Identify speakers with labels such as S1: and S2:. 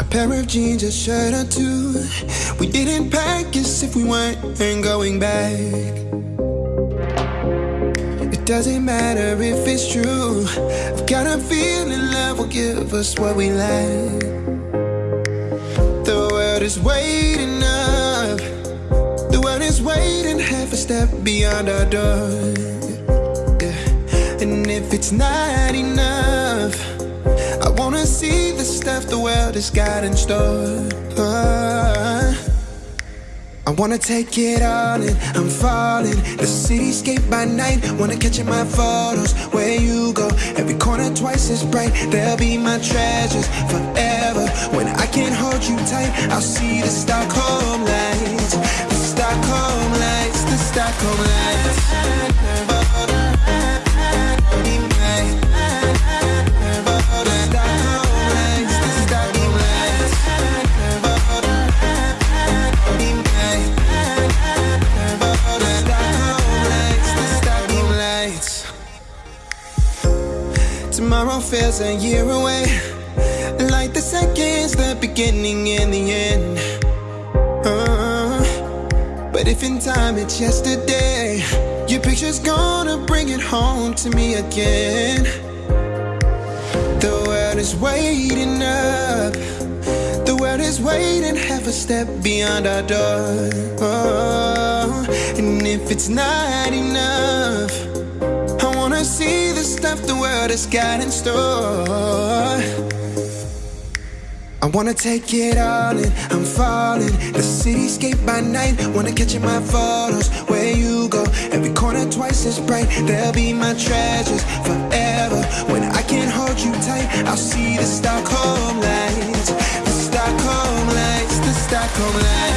S1: A pair of jeans, a shirt or two. We didn't pack as if we weren't going back. It doesn't matter if it's true. I've got a feeling love will give us what we lack. The world is waiting up. The world is waiting half a step beyond our door. Yeah. And if it's not enough the stuff the world has got in store. I wanna take it all in, I'm falling. The cityscape by night, wanna catch in my photos. Where you go, every corner twice as bright. They'll be my treasures forever. When I can't hold you tight, I'll see the Stockholm lights. The Stockholm lights, the Stockholm lights. Tomorrow feels a year away. Like the seconds, the beginning and the end. Uh, but if in time it's yesterday, your picture's gonna bring it home to me again. The world is waiting up. The world is waiting half a step beyond our door. Oh, and if it's not enough, the world has got in store. I wanna take it all in, I'm falling. The cityscape by night, wanna catch in my photos. Where you go, every corner twice as bright. They'll be my treasures forever. When I can't hold you tight, I'll see the Stockholm lights. The Stockholm lights, the Stockholm lights.